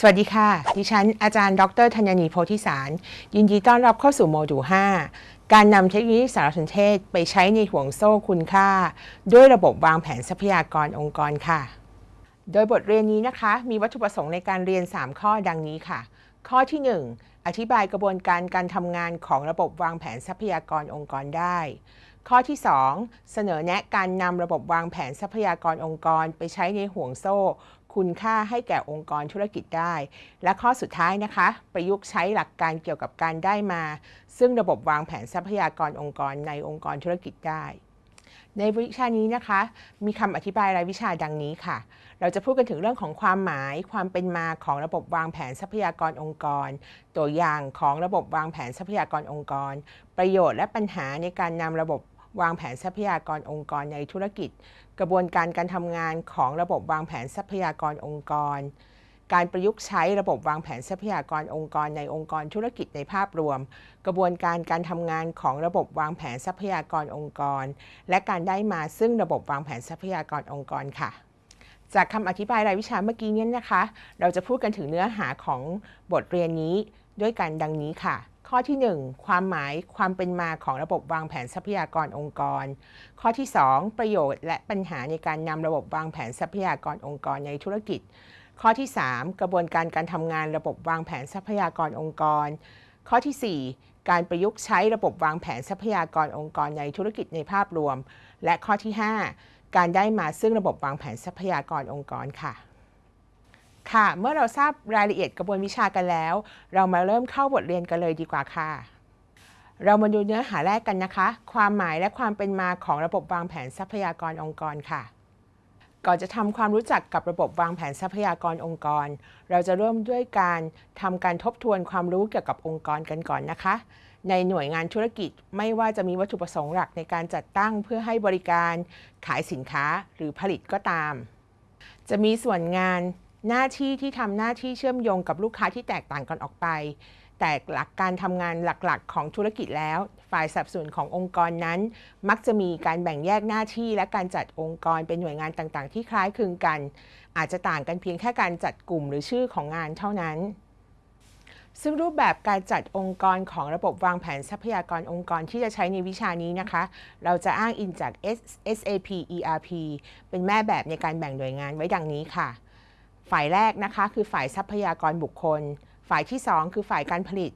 สวัสดีค่ะ ดิฉันอาจารย์ ดรธัญนีโพธิสาร ยินดีต้อนรับเข้าสู่โมดูล 5 การนำเทคโนโลยีสารสนเทศไปใช้ในห่วงโซ่คุณค่า ด้วยระบบวางแผนทรัพยากรองค์กรค่ะ โดยบทเรียนนี้นะคะ มีวัตถุประสงค์ในการเรียน 3 ข้อดังนี้ค่ะ ข้อที่ 1 อธิบายกระบวนการการทำงานของระบบวางแผนทรัพยากรองค์กรได้ข้อที่ 2 เสนอแนะการนำระบบวางแผนทรัพยากรองค์กร ไปใช้ในห่วงโซ่ คุณค่าให้แก่องค์กรธุรกิจได้ และข้อสุดท้ายนะคะ ประยุกต์ใช้หลักการเกี่ยวกับการได้มา ซึ่งระบบวางแผนทรัพยากรองค์กรในองค์กรธุรกิจได้ ในวิชานี้นะคะ มีคำอธิบายรายวิชาดังนี้ค่ะ เราจะพูดกันถึงเรื่องของความหมาย ความเป็นมาของระบบวางแผนทรัพยากรองค์กร ตัวอย่างของระบบวางแผนทรัพยากรองค์กร ประโยชน์และปัญหาในการนำระบบวางแผนทรัพยากรองค์กรในธุรกิจ กระบวนการการทำงานของระบบวางแผนทรัพยากรองค์กร การประยุกต์ใช้ระบบวางแผนทรัพยากรองค์กรในองค์กรธุรกิจในภาพรวม กระบวนการการทำงานของระบบวางแผนทรัพยากรองค์กร และการได้มาซึ่งระบบวางแผนทรัพยากรองค์กรค่ะ จากคำอธิบายรายวิชาเมื่อกี้นี้นะคะ เราจะพูดกันถึงเนื้อหาของบทเรียนนี้ด้วยกันดังนี้ค่ะ ข้อที่ 1 ความหมายความเป็นมาของระบบวางแผนทรัพยากรองค์กร ข้อที่ 2 ประโยชน์และปัญหาในการนำระบบวางแผนทรัพยากรองค์กรในธุรกิจ ข้อที่ 3 กระบวนการการทำงานระบบวางแผนทรัพยากรองค์กร ข้อที่ 4 การประยุกต์ใช้ระบบวางแผนทรัพยากรองค์กรในธุรกิจในภาพรวม และข้อที่ 5 การได้มาซึ่งระบบวางแผนทรัพยากรองค์กรค่ะ ค่ะ เมื่อเราทราบรายละเอียดกระบวนวิชากันแล้ว เรามาเริ่มเข้าบทเรียนกันเลยดีกว่าค่ะ เรามาดูเนื้อหาแรกกันนะคะ ความหมายและความเป็นมาของระบบวางแผนทรัพยากรองค์กรค่ะ ก่อนจะทำความรู้จักกับระบบวางแผนทรัพยากรองค์กร เราจะเริ่มด้วยการทำการทบทวนความรู้เกี่ยวกับองค์กรกันก่อนนะคะ ในหน่วยงานธุรกิจไม่ว่าจะมีวัตถุประสงค์หลักในการจัดตั้งเพื่อให้บริการ ขายสินค้าหรือผลิตก็ตาม จะมีส่วนงาน หน้าที่ที่ทำหน้าที่เชื่อมโยงกับลูกค้าที่แตกต่างกันออกไป แต่หลักการทำงานหลักๆ ของธุรกิจแล้ว ฝ่ายสับสนขององค์กรนั้น มักจะมีการแบ่งแยกหน้าที่และการจัดองค์กรเป็นหน่วยงานต่างๆ ที่คล้ายคลึงกัน อาจจะต่างกันเพียงแค่การจัดกลุ่มหรือชื่อของงานเท่านั้นซึ่งรูปแบบการจัดองค์กรของระบบวางแผนทรัพยากรองค์กรที่จะใช้ในวิชานี้นะคะ เราจะอ้างอิงจาก SAP ERP เป็นแม่แบบในการแบ่งหน่วยงานไว้ดังนี้ค่ะ ฝ่ายแรกนะคะคือฝ่ายทรัพยากรบุคคล ฝ่ายที่ 2 คือฝ่ายการผลิต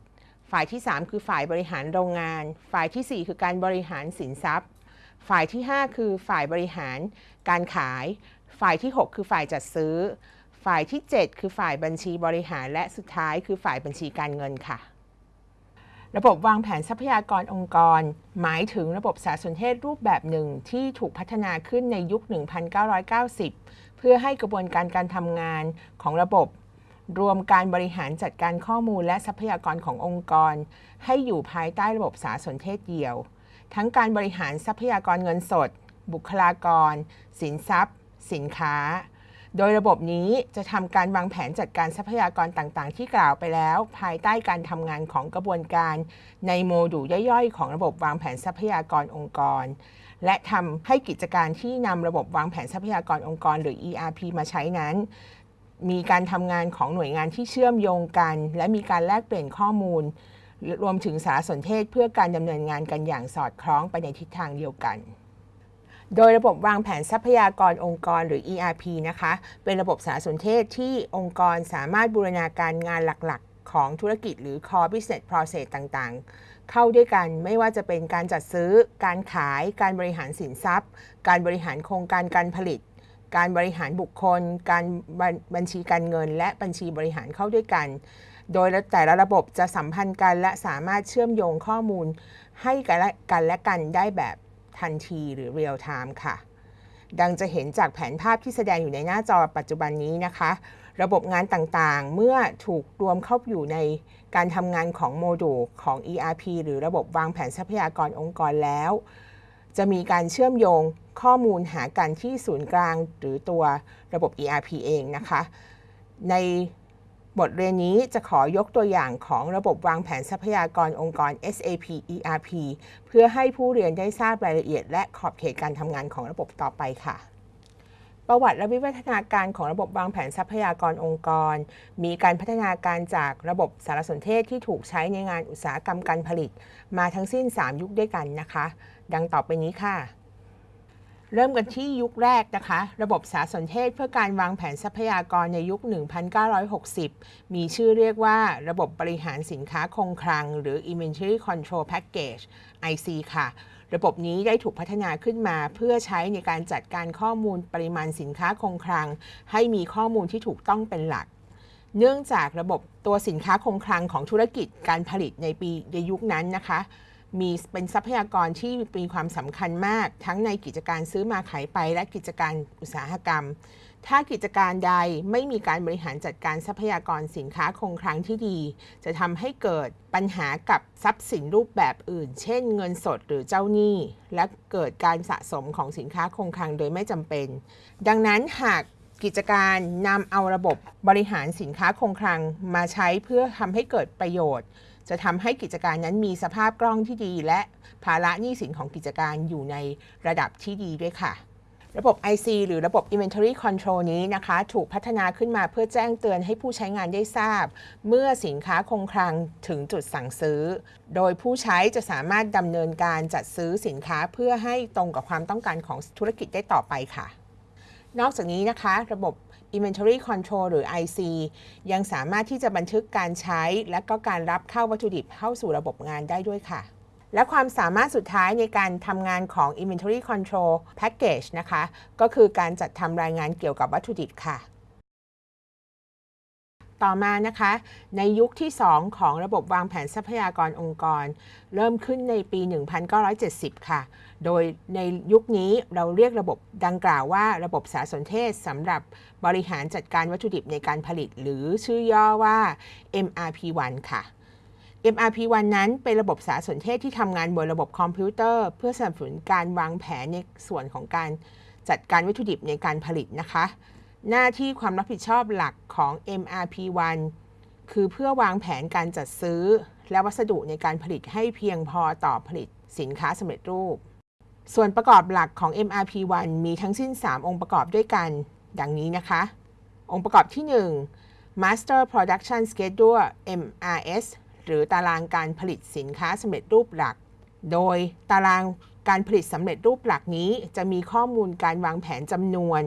ฝ่ายที่ 3 คือฝ่ายบริหารโรงงาน ฝ่ายทีสี่ 4 คือการบริหารสินทรัพย์ ฝ่ายที่ 5 คือฝ่ายบริหารการขาย ฝ่ายที่ 6 คือฝ่ายจัดซื้อ ฝ่ายที่ 7 คือฝ่ายบัญชีบริหารและสุดท้ายคือฝ่ายบัญชีการเงินค่ะระบบวางแผนทรัพยากรองค์กร หมายถึงระบบสารสนเทศรูปแบบหนึ่งที่ถูกพัฒนาขึ้นในยุค 1990 เพื่อให้กระบวนการการทำงานของระบบ รวมการบริหารจัดการข้อมูลและทรัพยากรขององค์กร ให้อยู่ภายใต้ระบบสารสนเทศเดียว ทั้งการบริหารทรัพยากรเงินสด บุคลากร สินทรัพย์ สินค้า โดยระบบนี้จะทำการวางแผนจัดการทรัพยากรต่างๆ ที่กล่าวไปแล้ว ภายใต้การทำงานของกระบวนการ ในโมดูลย่อยๆ ของระบบวางแผนทรัพยากรองค์กร และทำให้กิจการที่นำระบบวางแผนทรัพยากรองค์กร หรือ ERP มาใช้นั้น มีการทำงานของหน่วยงานที่เชื่อมโยงกัน และมีการแลกเปลี่ยนข้อมูล รวมถึงสารสนเทศเพื่อการดำเนินงานกันอย่างสอดคล้องไปในทิศทางเดียวกันโดยระบบวางแผนทรัพยากรองค์กรหรือ ERP นะคะ เป็นระบบสารสนเทศที่องค์กรสามารถบูรณาการงานหลักๆ ของธุรกิจหรือ core business process ต่างๆ เข้าด้วยกันไม่ว่าจะเป็นการจัดซื้อ การขาย การบริหารสินทรัพย์ การบริหารโครงการการผลิต การบริหารบุคคล การบัญชีการเงิน และบัญชีบริหารเข้าด้วยกัน โดยแต่ละระบบจะสัมพันธ์กันและสามารถเชื่อมโยงข้อมูล ให้กันและกันได้แบบทันทีหรือ real time ค่ะ ดังจะเห็นจากแผนภาพที่แสดงอยู่ในหน้าจอปัจจุบันนี้นะคะ ระบบงานต่างๆ เมื่อถูกรวมเข้าอยู่ในการทำงานของโมดูลของ ERP หรือระบบวางแผนทรัพยากรองค์กรแล้ว จะมีการเชื่อมโยงข้อมูลหากันที่ศูนย์กลางหรือตัวระบบ ERP เองนะคะ ในบทเรียนนี้จะขอยกตัวอย่างของระบบวางแผนทรัพยากรองค์กร SAP ERP เพื่อให้ผู้เรียนได้ทราบรายละเอียดและขอบเขตการทำงานของระบบต่อไปค่ะ ประวัติและวิวัฒนาการของระบบวางแผนทรัพยากรองค์กร มีการพัฒนาการจากระบบสารสนเทศที่ถูกใช้ในงานอุตสาหกรรมการผลิต มาทั้งสิ้น 3 ยุคด้วยกันนะคะ ดังต่อไปนี้ค่ะ เริ่มกันที่ยุคแรกนะคะ ระบบสารสนเทศเพื่อการวางแผนทรัพยากรในยุค 1960 มีชื่อเรียกว่า ระบบบริหารสินค้าคงคลัง หรือ Inventory Control Package IC ค่ะ ระบบนี้ได้ถูกพัฒนาขึ้นมา เพื่อใช้ในการจัดการข้อมูลปริมาณสินค้าคงคลัง ให้มีข้อมูลที่ถูกต้องเป็นหลัก เนื่องจากระบบตัวสินค้าคงคลังของธุรกิจการผลิตในปีในยุคนั้นนะคะ มีเป็นทรัพยากรที่มีความสำคัญมาก ทั้งในกิจการซื้อมาขายไปและกิจการอุตสาหกรรม ถ้ากิจการใดไม่มีการบริหารจัดการทรัพยากรสินค้าคงคลังที่ดี จะทำให้เกิดปัญหากับทรัพย์สินรูปแบบอื่น เช่น เงินสดหรือเจ้าหนี้ และเกิดการสะสมของสินค้าคงคลังโดยไม่จำเป็น ดังนั้นหากกิจการนำเอาระบบบริหารสินค้าคงคลังมาใช้เพื่อทำให้เกิดประโยชน์ จะทำให้กิจการนั้นมีสภาพคล่องที่ดี และภาระหนี้สินของกิจการอยู่ในระดับที่ดีด้วยค่ะ ระบบ IC หรือระบบ Inventory Control นี้นะคะ ถูกพัฒนาขึ้นมาเพื่อแจ้งเตือนให้ผู้ใช้งานได้ทราบ เมื่อสินค้าคงคลังถึงจุดสั่งซื้อ โดยผู้ใช้จะสามารถดำเนินการจัดซื้อสินค้าเพื่อให้ตรงกับความต้องการของธุรกิจได้ต่อไปค่ะ นอกจากนี้นะคะ ระบบ Inventory Control หรือ IC ยังสามารถที่จะบันทึกการใช้ และก็การรับเข้าวัตถุดิบเข้าสู่ระบบงานได้ด้วยค่ะ และความสามารถสุดท้ายในการทำงานของ Inventory Control Package นะคะ ก็คือการจัดทำรายงานเกี่ยวกับวัตถุดิบค่ะ ต่อมานะคะ ในยุคที่ 2 ของระบบวางแผนทรัพยากรองค์กร เริ่มขึ้นในปี 1970 ค่ะ โดยในยุคนี้เราเรียกระบบดังกล่าวว่าระบบสารสนเทศสำหรับบริหารจัดการวัตถุดิบในการผลิต หรือชื่อย่อว่า MRP1 ค่ะ MRP1 นั้นเป็นระบบสารสนเทศที่ทำงานบนระบบคอมพิวเตอร์ เพื่อสนับสนุนการวางแผนในส่วนของการจัดการวัตถุดิบในการผลิตนะคะ หน้าที่ความรับผิดชอบหลักของ MRP1 คือเพื่อวางแผนการจัดซื้อ และวัสดุในการผลิตให้เพียงพอต่อผลิตสินค้าสำเร็จรูป ส่วนประกอบหลักของ MRP1 มีทั้งสิ้น 3 องค์ประกอบด้วยกัน ดังนี้นะคะ องค์ประกอบที่ 1 Master Production Schedule MRS หรือตารางการผลิตสินค้าสำเร็จรูปหลัก โดยตาราง การผลิตสำเร็จรูปหลักนี้จะมีข้อมูลการวางแผนจำนวน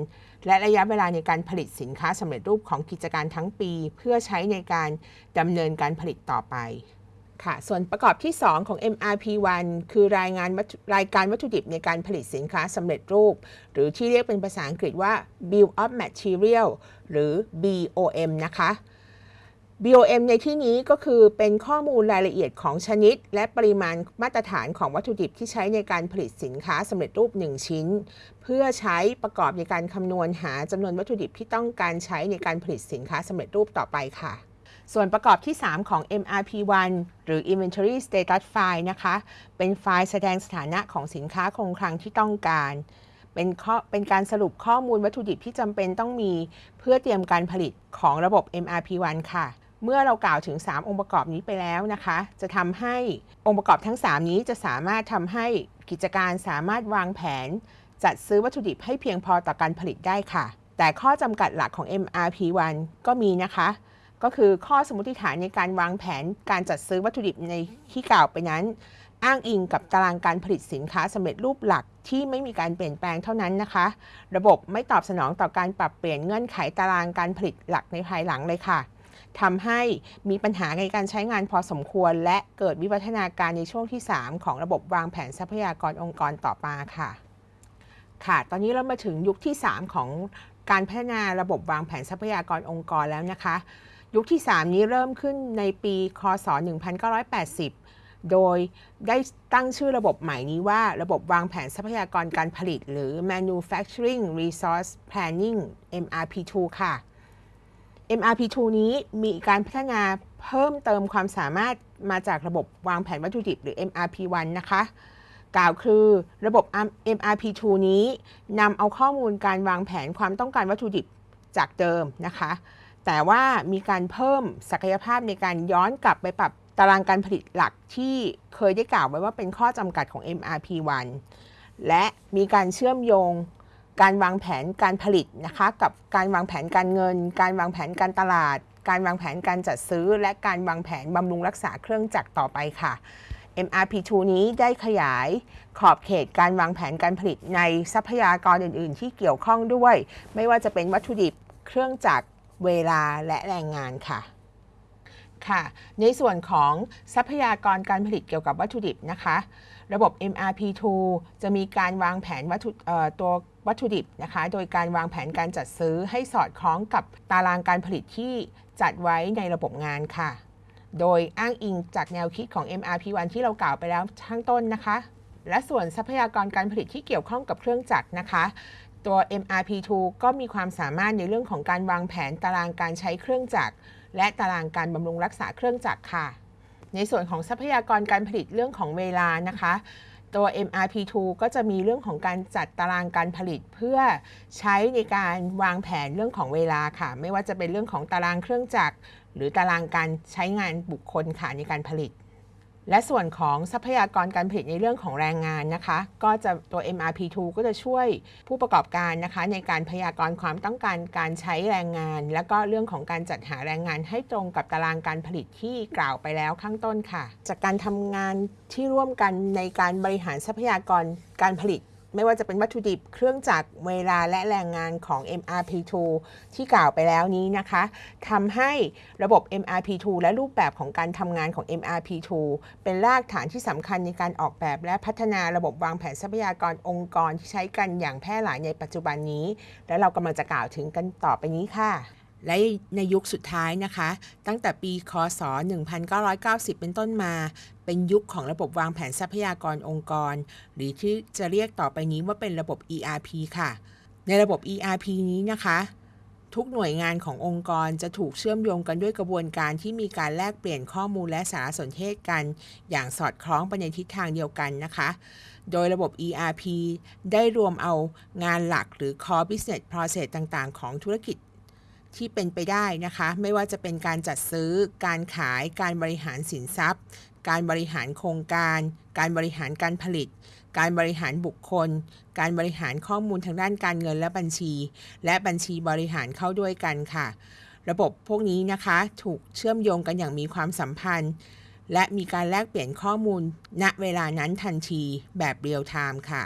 และระยะเวลาในการผลิตสินค้าสำเร็จรูปของกิจการทั้งปี เพื่อใช้ในการดำเนินการผลิตต่อไปค่ะ ส่วนประกอบที่ 2 ของ MRP1 คือรายงานรายการวัตถุดิบในการผลิตสินค้าสำเร็จรูป หรือที่เรียกเป็นภาษาอังกฤษว่า Bill of Material หรือ BOM นะคะ BOM ในที่นี้ก็คือเป็นข้อมูลรายละเอียดของชนิด และปริมาณมาตรฐานของวัตถุดิบที่ใช้ในการผลิตสินค้าสำเร็จรูป 1 ชิ้น เพื่อใช้ประกอบในการคำนวณหาจำนวนวัตถุดิบที่ต้องการใช้ในการผลิตสินค้าสำเร็จรูปต่อไปค่ะ ส่วนประกอบที่ 3 ของ MRP1 หรือ Inventory Status File นะคะ เป็นไฟล์แสดงสถานะของสินค้าคงคลังที่ต้องการเป็นข้อเป็นการสรุปข้อมูลวัตถุดิบที่จำเป็นต้องมี เพื่อเตรียมการผลิตของระบบ MRP1 ค่ะ เมื่อเรากล่าวถึง 3 องค์ประกอบนี้ไปแล้วนะคะ จะทำให้องค์ประกอบทั้ง 3 นี้จะสามารถทำให้กิจการสามารถวางแผน จัดซื้อวัตถุดิบให้เพียงพอต่อการผลิตได้ค่ะ แต่ข้อจำกัดหลักของ MRP1 ก็มีนะคะ ก็คือข้อสมมติฐานในการวางแผนการจัดซื้อวัตถุดิบในที่กล่าวไปนั้น อ้างอิงกับตารางการผลิตสินค้าสำเร็จรูปหลักที่ไม่มีการเปลี่ยนแปลงเท่านั้นนะคะ ระบบไม่ตอบสนองต่อการปรับเปลี่ยนเงื่อนไขตารางการผลิตหลักในภายหลังเลยค่ะ ทำให้มีปัญหาในการใช้งานพอสมควร และเกิดวิวัฒนาการในช่วงที่ 3 ของระบบวางแผนทรัพยากรองค์กรต่อมาค่ะ ค่ะ ตอนนี้เรามาถึงยุคที่ 3 ของการพัฒนาระบบวางแผนทรัพยากรองค์กรแล้วนะคะ ยุคที่ 3 นี้เริ่มขึ้นในปีคศ 1980 โดยได้ตั้งชื่อระบบใหม่นี้ว่าระบบวางแผนทรัพยากรการผลิต หรือ Manufacturing Resource Planning MRP2 ค่ะ MRP2 นี้มีการพัฒนาเพิ่มเติมความสามารถมาจากระบบวางแผนวัตถุดิบหรือ MRP1 นะคะ กล่าวคือระบบ MRP2 นี้นำเอาข้อมูลการวางแผนความต้องการวัตถุดิบจากเดิมนะคะ แต่ว่ามีการเพิ่มศักยภาพในการย้อนกลับไปปรับตารางการผลิตหลักที่เคยได้กล่าวไว้ว่าเป็นข้อจำกัดของ MRP1 และมีการเชื่อมโยง การวางแผนการผลิตนะคะกับการวางแผนการเงิน การวางแผนการตลาด การวางแผนการจัดซื้อ และการวางแผนบำรุงรักษาเครื่องจักรต่อไปค่ะ MRP2 นี้ได้ขยายขอบเขตการวางแผนการผลิตในทรัพยากรอื่น ๆ ที่เกี่ยวข้องด้วย ไม่ว่าจะเป็นวัตถุดิบเครื่องจักรเวลาและแรงงานค่ะค่ะในส่วนของทรัพยากรการผลิตเกี่ยวกับวัตถุดิบนะคะ ระบบ MRP2 จะมีการวางแผนวัตถุตัว วัตถุดิบนะคะ โดยการวางแผนการจัดซื้อให้สอดคล้องกับตารางการผลิตที่จัดไว้ในระบบงานค่ะ โดยอ้างอิงจากแนวคิดของ MRP1 ที่เรากล่าวไปแล้วข้างต้นนะคะ และส่วนทรัพยากรการผลิตที่เกี่ยวข้องกับเครื่องจักรนะคะ ตัว MRP2 ก็มีความสามารถในเรื่องของการวางแผนตารางการใช้เครื่องจักร และตารางการบำรุงรักษาเครื่องจักรค่ะ ในส่วนของทรัพยากรการผลิตเรื่องของเวลานะคะ ตัว MRP2 ก็จะมีเรื่องของการจัดตารางการผลิตเพื่อใช้ในการวางแผนเรื่องของเวลาค่ะ ไม่ว่าจะเป็นเรื่องของตารางเครื่องจักรหรือตารางการใช้งานบุคคลค่ะในการผลิต และส่วนของทรัพยากรการผลิตในเรื่องของแรงงานนะคะ ก็จะตัว MRP2 ก็จะช่วยผู้ประกอบการนะคะ ในการพยากรณ์ความต้องการการใช้แรงงาน และก็เรื่องของการจัดหาแรงงานให้ตรงกับตารางการผลิตที่กล่าวไปแล้วข้างต้นค่ะ จากการทำงานที่ร่วมกันในการบริหารทรัพยากรการผลิต ไม่ว่าจะเป็นวัตถุดิบเครื่องจักรเวลาและแรงงานของ MRP2 ที่กล่าวไปแล้วนี้นะคะทำให้ระบบ MRP2 และรูปแบบของการทำงานของ MRP2 เป็นรากฐานที่สำคัญในการออกแบบและพัฒนาระบบวางแผนทรัพยากรองค์กรที่ใช้กันอย่างแพร่หลายในปัจจุบันนี้ และเรากำลังจะกล่าวถึงกันต่อไปนี้ค่ะ และในยุคสุดท้ายนะคะ ตั้งแต่ปีคศ 1990 เป็นต้นมา เป็นยุคของระบบวางแผนทรัพยากรองค์กร หรือที่จะเรียกต่อไปนี้ว่าเป็นระบบ ERP ค่ะ ในระบบ ERP นี้นะคะ ทุกหน่วยงานขององค์กรจะถูกเชื่อมโยงกันด้วยกระบวนการที่มีการแลกเปลี่ยนข้อมูลและสารสนเทศกัน อย่างสอดคล้องไปในทิศทางเดียวกันนะคะโดยระบบ ERP ได้รวมเอางานหลักหรือ core business process ต่าง ๆ ของธุรกิจ ที่เป็นไปได้นะคะ ไม่ว่าจะเป็นการจัดซื้อ การขาย การบริหารสินทรัพย์ การบริหารโครงการ การบริหารการผลิต การบริหารบุคคล การบริหารข้อมูลทางด้านการเงินและบัญชี และบัญชีบริหารเข้าด้วยกันค่ะ ระบบพวกนี้นะคะถูกเชื่อมโยงกันอย่างมีความสัมพันธ์ และมีการแลกเปลี่ยนข้อมูลณเวลานั้นทันทีแบบเรียลไทม์ค่ะ